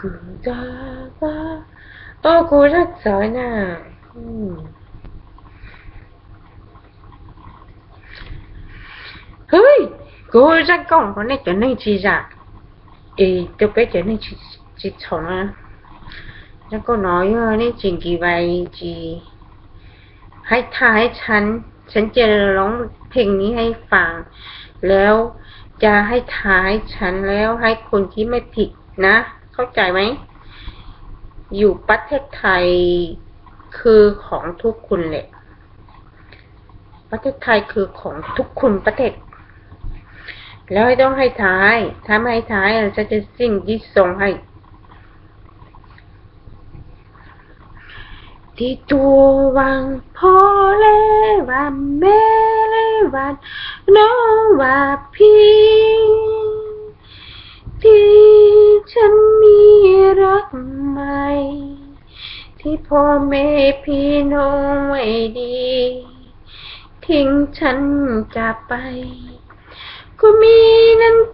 กูจะว่าโอ้กูรักสอยน่ะเฮ้ยกูรักกล่องคนนี้จะนี่งชีจ้ะเอ้ตัวเป็ดจะนี่งชีชีชงอะแล้วก็น้อยเออนี่จริงกี่ใบจีให้ทายฉัน ฉันจะร้องเพลงนี้ให้ฟัง แล้วจะให้ท้ายฉันแล้วให้คนที่ไม่ผิดนะ เข้าใจไหม อยู่ประเทศไทยคือของทุกคนแหละ ประเทศไทยคือของทุกคนประเทศ แล้วให้ต้องให้ท้าย ถ้าไม่ให้ท้ายอะจะสิ่งที่ส่งให้ ที่ตัววังพ่อเลวันแม่เลวันน้องว่าพี่ที่ฉันักใหมที่พ่อแม่พี่น้องไม่ดี ทิ้งฉันจากไป ก็มีน้ำ